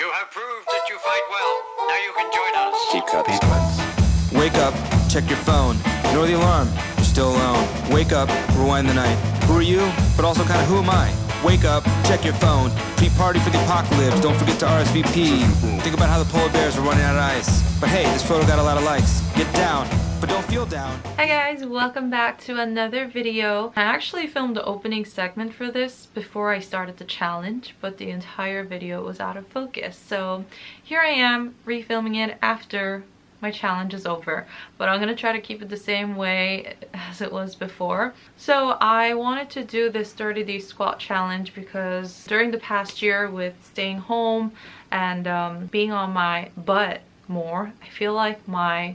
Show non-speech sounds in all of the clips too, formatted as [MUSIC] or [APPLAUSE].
You have proved that you fight well. Now you can join us. Keep sequence. Wake up, check your phone. Ignore the alarm. You're still alone. Wake up, rewind the night. Who are you? But also kind of who am I? Wake up, check your phone. Pre-party for the apocalypse. Don't forget to RSVP. Think about how the polar bears are running out of ice. But hey, this photo got a lot of likes. Get down, but don't feel down. Hi guys, welcome back to another video. I actually filmed the opening segment for this before I started the challenge, but the entire video was out of focus. So here I am refilming it after my challenge is over but I'm gonna try to keep it the same way as it was before so I wanted to do this 30 day squat challenge because during the past year with staying home and um, being on my butt more I feel like my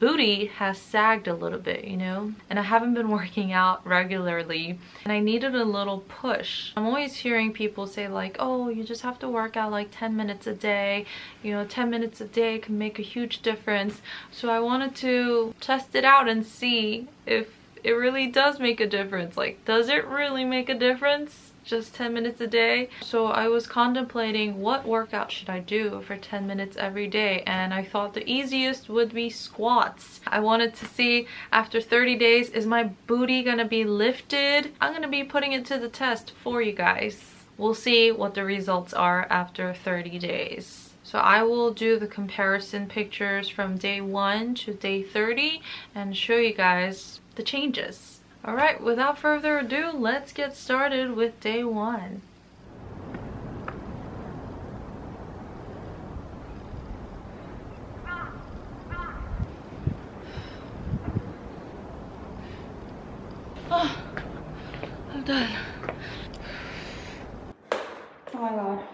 booty has sagged a little bit, you know? And I haven't been [LAUGHS] working out regularly and I needed a little push. I'm always hearing people say like, oh, you just have to work out like 10 minutes a day. You know, 10 minutes a day can make a huge difference. So I wanted to test it out and see if it really does make a difference. Like, does it really make a difference? Just 10 minutes a day. So I was contemplating what workout should I do for 10 minutes every day and I thought the easiest would be squats. I wanted to see after 30 days, is my booty gonna be lifted? I'm gonna be putting it to the test for you guys. We'll see what the results are after 30 days. So I will do the comparison pictures from day 1 to day 30 and show you guys the changes. Alright, without further ado, let's get started with day one. Oh, I'm done. Oh my god.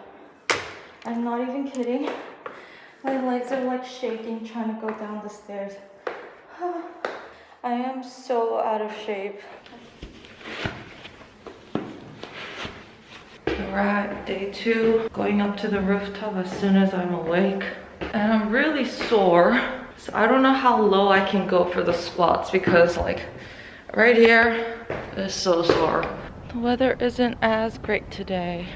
I'm not even kidding. My legs are like shaking trying to go down the stairs. I am so out of shape. We're day two, going up to the rooftop as soon as I'm awake. And I'm really sore. So I don't know how low I can go for the squats because like right here is so sore. The weather isn't as great today.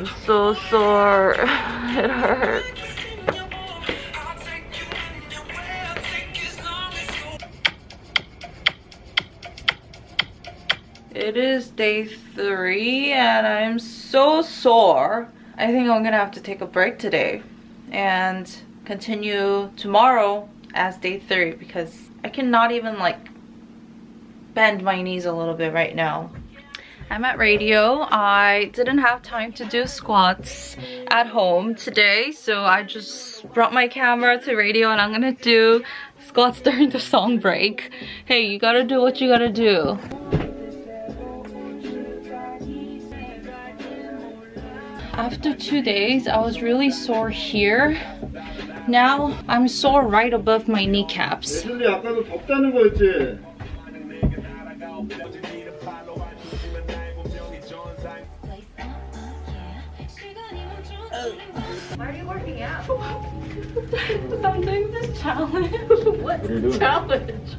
I'm so sore. [SIGHS] It hurts. It is day three and I'm so sore. I think I'm gonna have to take a break today and continue tomorrow as day three because I cannot even like bend my knees a little bit right now. I'm at radio. I didn't have time to do squats at home today, so I just brought my camera to radio and I'm gonna do squats [LAUGHS] during the song break. Hey, you gotta do what you gotta do. After two days, I was really sore here. Now, I'm sore right above my kneecaps. Why are you working out? [LAUGHS] I'm doing this challenge. what [LAUGHS] challenge?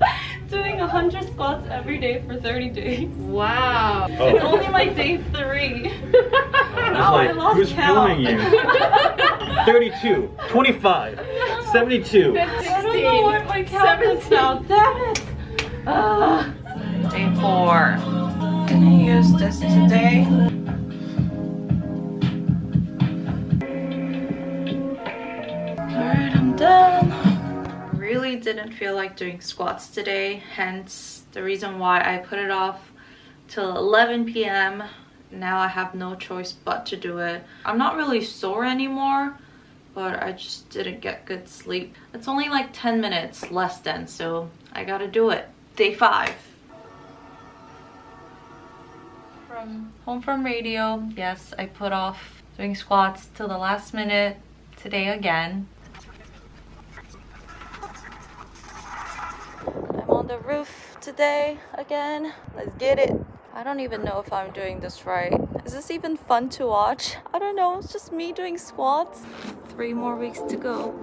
doing 100 squats every day for 30 days. Wow. Oh. It's only like day three. [LAUGHS] now like, I lost who's count. you? 32, 25, 72. I don't know what my count is now. Damn it. Uh, day four. Gonna use this today. Didn't feel like doing squats today, hence the reason why I put it off till 11 p.m. Now I have no choice but to do it. I'm not really sore anymore, but I just didn't get good sleep. It's only like 10 minutes less than, so I gotta do it. Day five. From home from radio, yes, I put off doing squats till the last minute today again. the roof today again. Let's get it. I don't even know if I'm doing this right. Is this even fun to watch? I don't know, it's just me doing squats. three more weeks to go.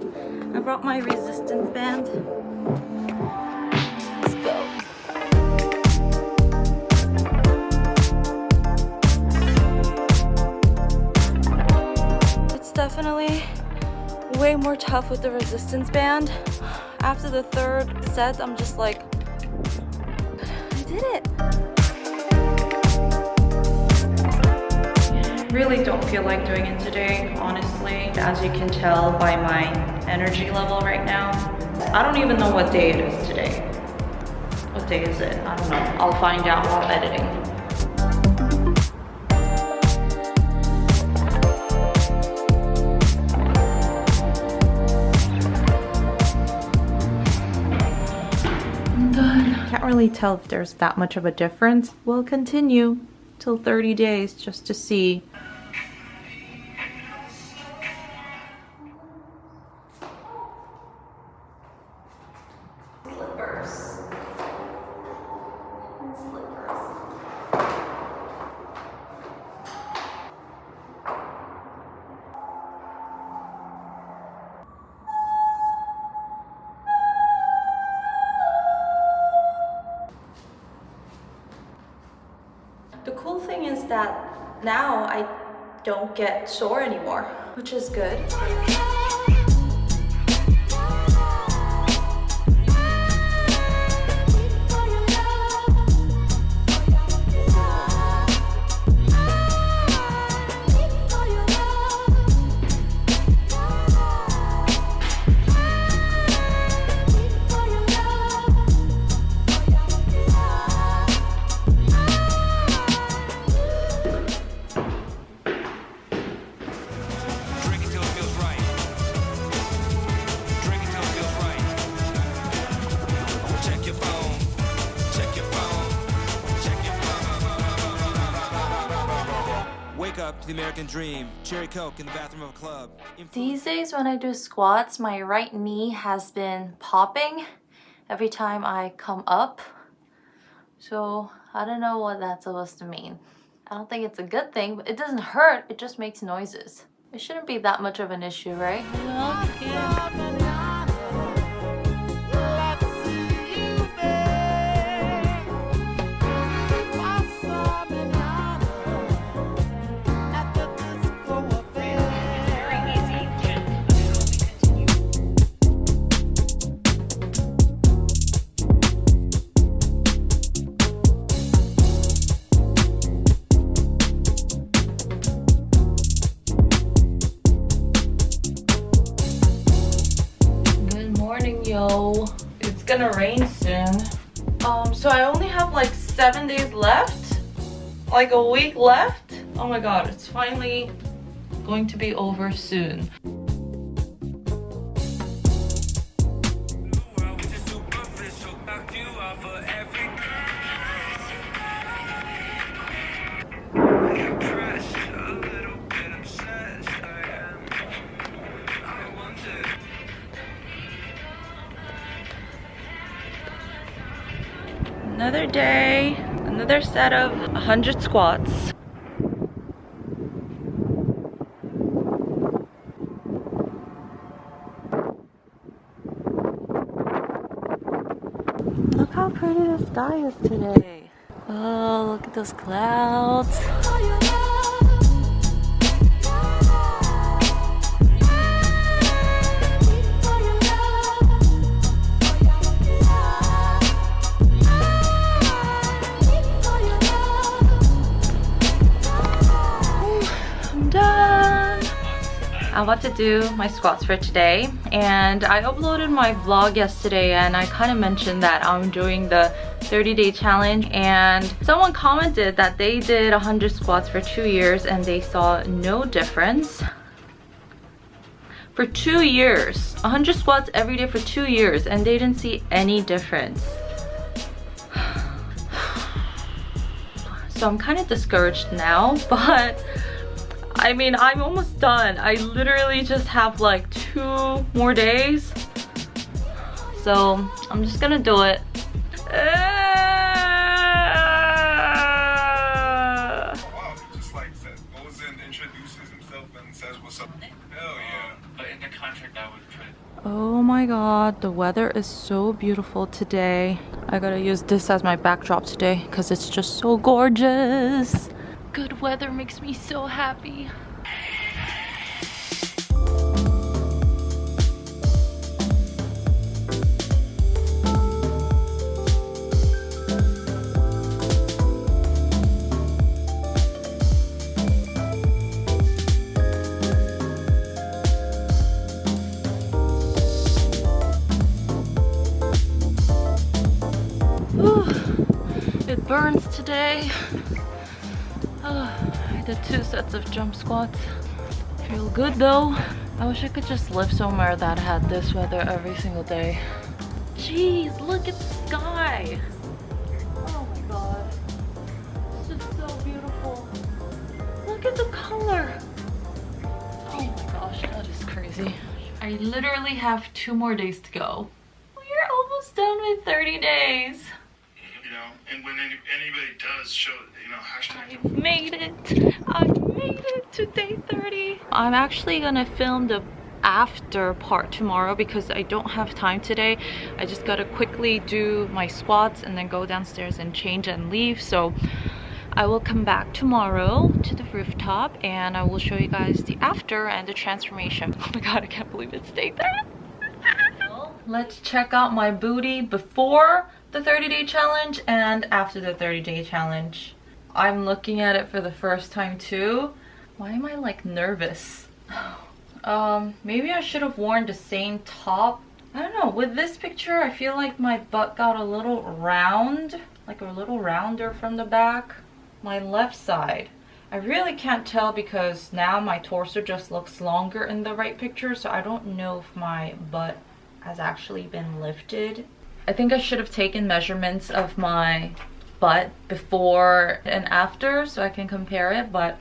I brought my resistance band. Let's go. It's definitely way more tough with the resistance band. After the third set, I'm just like, did it. Really don't feel like doing it today, honestly. As you can tell by my energy level right now. I don't even know what day it is today. What day is it? I don't know. I'll find out while editing. Really tell if there's that much of a difference. We'll continue till 30 days just to see. That now I don't get sore anymore, which is good. American dream. Cherry Coke in the bathroom of a club. These days when I do squats, my right knee has been popping every time I come up. So I don't know what that's supposed to mean. I don't think it's a good thing, but it doesn't hurt, it just makes noises. It shouldn't be that much of an issue, right? Like a week left. Oh my god, it's finally going to be over soon. Another day, another set of 100 squats. Look how pretty the sky is today. Oh, look at those clouds. Oh, I'm about to do my squats for today and I uploaded my vlog yesterday and I kind of mentioned that I'm doing the 30 day challenge and someone commented that they did 100 squats for two years and they saw no difference. For two years, 100 squats every day for two years and they didn't see any difference. [SIGHS] So I'm kind of discouraged now, [LAUGHS] but I mean, I'm almost done. I literally just have like two more days. So I'm just gonna do it. Oh my god, the weather is so beautiful today. I gotta use this as my backdrop today because it's just so gorgeous. Good weather makes me so happy. it burns today. Oh, I did two sets of jump squats. Feel good though. I wish I could just live somewhere that had this weather every single day. Jeez, look at the sky. Oh my god. It's just so beautiful. Look at the color. Oh my gosh, that is crazy. I literally have two more days to go. We're almost done with 30 days. You know, and when any, anybody does show, you know, hashtag. I've made it. I made it to day 30. I'm actually gonna film the after part tomorrow because I don't have time today. I just gotta quickly do my squats and then go downstairs and change and leave. So I will come back tomorrow to the rooftop and I will show you guys the after and the transformation. Oh my god, I can't believe it's day 30. Let's check out my booty before the 30 day challenge and after the 30 day challenge. I'm looking at it for the first time too. Why am I like nervous? [SIGHS] Um, maybe I should have worn the same top. I don't know, with this picture I feel like my butt got a little round, like a little rounder from the back. My left side. I really can't tell because now my torso just looks longer in the right picture so I don't know if my butt has actually been lifted. I think I should have taken measurements of my butt before and after so I can compare it but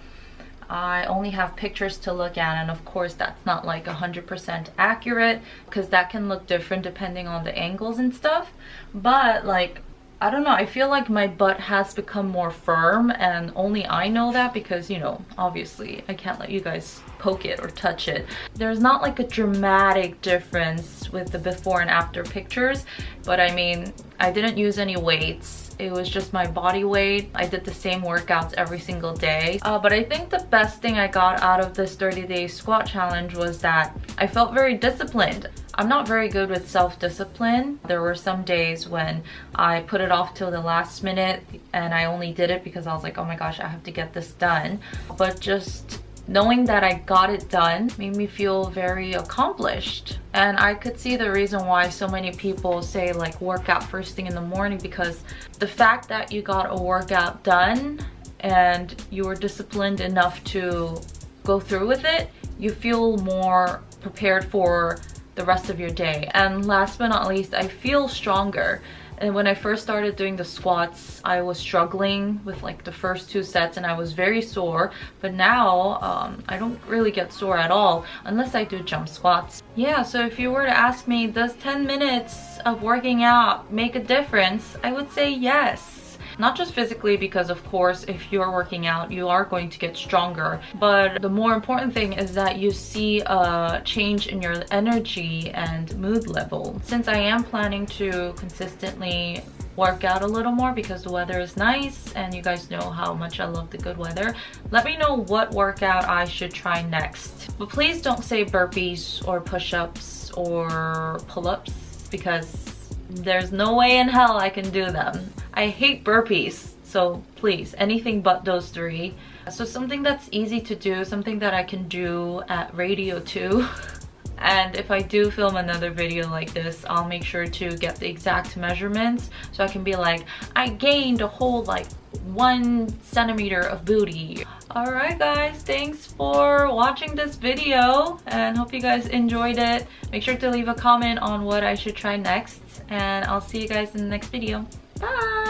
I only have pictures to look at and of course that's not like 100% accurate because that can look different depending on the angles and stuff. But like I don't know, I feel like my butt has become more firm and only I know that because, you know, obviously I can't let you guys poke it or touch it. There's not like a dramatic difference with the before and after pictures, but I mean, I didn't use any weights it was just my body weight. I did the same workouts every single day. Uh, but I think the best thing I got out of this 30 day squat challenge was that I felt very disciplined. I'm not very good with self-discipline. There were some days when I put it off till the last minute and I only did it because I was like, oh my gosh, I have to get this done. But just knowing that I got it done made me feel very accomplished. And I could see the reason why so many people say like work out first thing in the morning because the fact that you got a workout done and you were disciplined enough to go through with it, you feel more prepared for the rest of your day. And last but not least, I feel stronger and when I first started doing the squats, I was struggling with like the first two sets and I was very sore. But now um, I don't really get sore at all unless I do jump squats. Yeah, so if you were to ask me, does 10 minutes of working out make a difference? I would say yes. Not just physically because of course if you're working out you are going to get stronger but the more important thing is that you see a change in your energy and mood level. Since I am planning to consistently work out a little more because the weather is nice and you guys know how much I love the good weather. Let me know what workout I should try next. But please don't say burpees or push-ups or pull-ups because there's no way in hell I can do them. I hate burpees, so please, anything but those three. So something that's easy to do, something that I can do at radio too. [LAUGHS] and if I do film another video like this, I'll make sure to get the exact measurements so I can be like, I gained a whole like one centimeter of booty. Alright guys, thanks for watching this video and hope you guys enjoyed it. Make sure to leave a comment on what I should try next and I'll see you guys in the next video. Bye!